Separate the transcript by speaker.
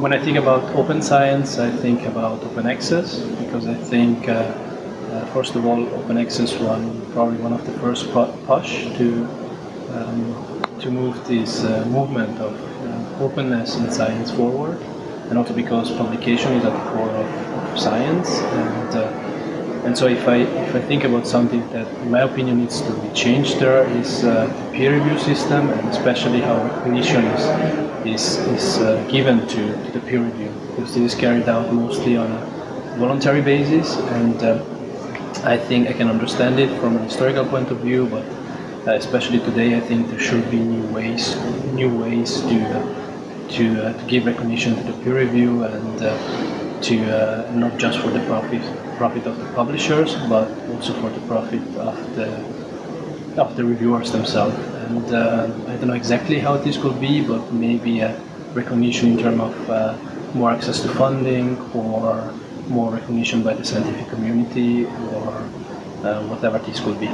Speaker 1: when I think about open science, I think about open access because I think, uh, uh, first of all, open access won probably one of the first push to um, to move this uh, movement of uh, openness in science forward, and also because publication is at the core of, of science and. And so if I, if I think about something that, in my opinion, needs to be changed there is uh, the peer review system and especially how recognition is, is, is uh, given to, to the peer review. Because this is carried out mostly on a voluntary basis and uh, I think I can understand it from a historical point of view, but uh, especially today I think there should be new ways, new ways to, uh, to, uh, to give recognition to the peer review and to uh, not just for the profit profit of the publishers, but also for the profit of the of the reviewers themselves. And uh, I don't know exactly how this could be, but maybe a recognition in terms of uh, more access to funding or more recognition by the scientific community or uh, whatever this could be.